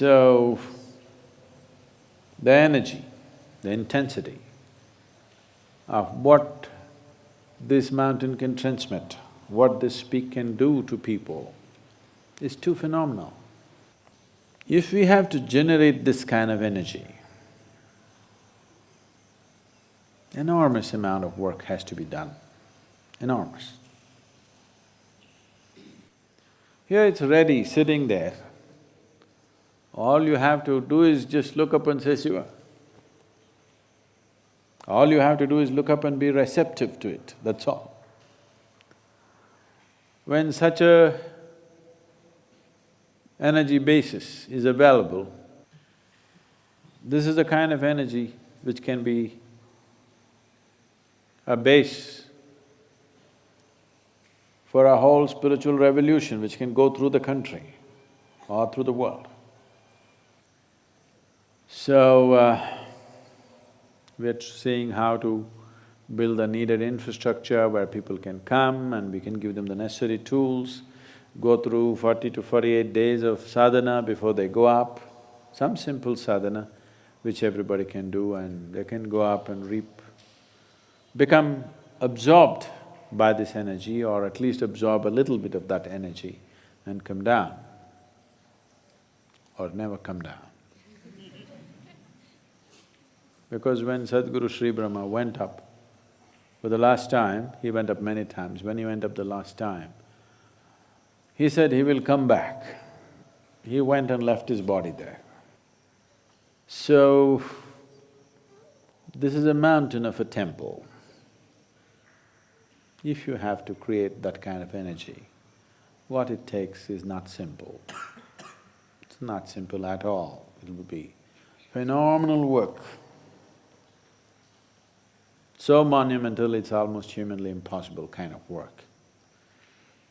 So, the energy, the intensity of what this mountain can transmit, what this peak can do to people is too phenomenal. If we have to generate this kind of energy, enormous amount of work has to be done, enormous. Here it's ready, sitting there. All you have to do is just look up and say Shiva. All you have to do is look up and be receptive to it, that's all. When such a energy basis is available, this is the kind of energy which can be a base for a whole spiritual revolution which can go through the country or through the world. So, uh, we're seeing how to build the needed infrastructure where people can come and we can give them the necessary tools, go through forty to forty-eight days of sadhana before they go up, some simple sadhana which everybody can do and they can go up and reap, become absorbed by this energy or at least absorb a little bit of that energy and come down or never come down. Because when Sadhguru Sri Brahma went up for the last time, he went up many times, when he went up the last time, he said he will come back. He went and left his body there. So, this is a mountain of a temple. If you have to create that kind of energy, what it takes is not simple. It's not simple at all. It will be phenomenal work so monumental, it's almost humanly impossible kind of work.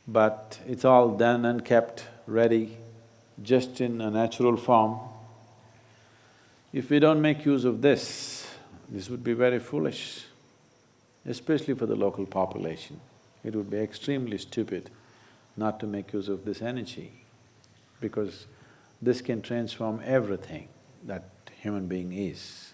But it's all done and kept ready, just in a natural form. If we don't make use of this, this would be very foolish, especially for the local population. It would be extremely stupid not to make use of this energy, because this can transform everything that human being is.